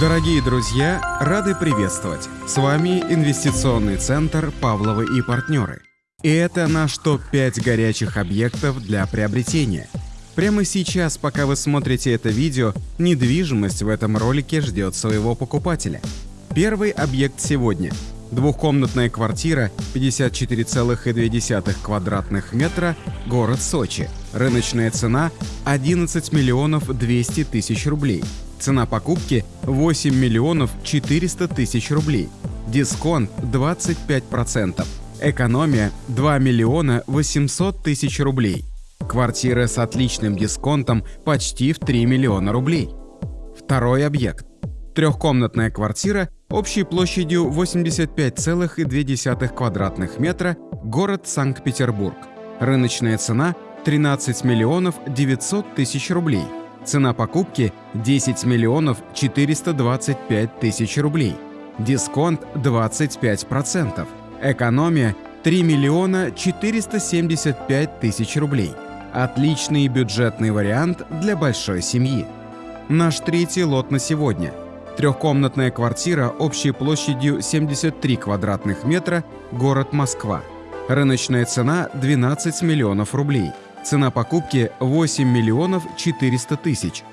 Дорогие друзья, рады приветствовать! С вами инвестиционный центр «Павловы и партнеры». И это наш топ-5 горячих объектов для приобретения. Прямо сейчас, пока вы смотрите это видео, недвижимость в этом ролике ждет своего покупателя. Первый объект сегодня – двухкомнатная квартира 54,2 квадратных метра, город Сочи. Рыночная цена – 11 миллионов 200 тысяч рублей – Цена покупки 8 миллионов 400 тысяч рублей. Дисконт 25%. Экономия 2 миллиона 800 тысяч рублей. Квартира с отличным дисконтом почти в 3 миллиона рублей. Второй объект. Трехкомнатная квартира общей площадью 85,2 квадратных метра, город Санкт-Петербург. Рыночная цена 13 миллионов 900 тысяч рублей. Цена покупки 10 миллионов 425 тысяч рублей. Дисконт 25%. Экономия 3 миллиона 475 тысяч рублей. Отличный бюджетный вариант для большой семьи. Наш третий лот на сегодня. Трехкомнатная квартира общей площадью 73 квадратных метра, город Москва. Рыночная цена 12 миллионов рублей. Цена покупки 8 миллионов 400 тысяч.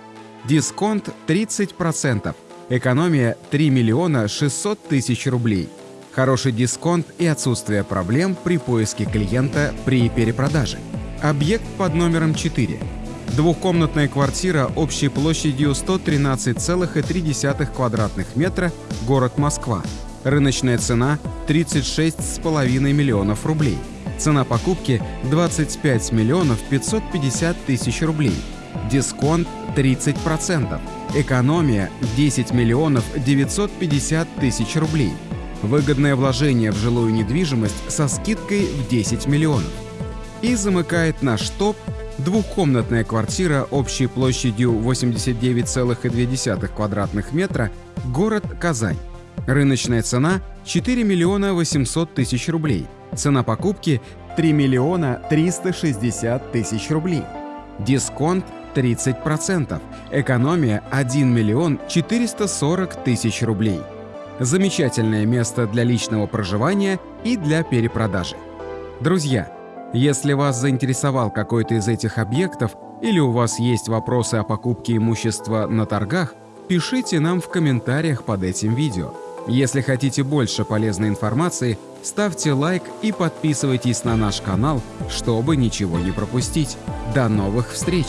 Дисконт 30%. Экономия 3 миллиона 600 тысяч рублей. Хороший дисконт и отсутствие проблем при поиске клиента при перепродаже. Объект под номером 4. Двухкомнатная квартира общей площадью 113,3 квадратных метра, город Москва. Рыночная цена 36,5 миллионов рублей. Цена покупки 25 миллионов 550 тысяч рублей. Дисконт 30%. Экономия 10 миллионов 950 тысяч рублей. Выгодное вложение в жилую недвижимость со скидкой в 10 миллионов. И замыкает наш топ двухкомнатная квартира общей площадью 89,2 квадратных метра, город Казань. Рыночная цена 4 миллиона 800 тысяч рублей. Цена покупки 3 миллиона 360 тысяч рублей. Дисконт 30%. Экономия 1 миллион 440 тысяч рублей. Замечательное место для личного проживания и для перепродажи. Друзья, если вас заинтересовал какой-то из этих объектов или у вас есть вопросы о покупке имущества на торгах, пишите нам в комментариях под этим видео. Если хотите больше полезной информации, ставьте лайк и подписывайтесь на наш канал, чтобы ничего не пропустить. До новых встреч!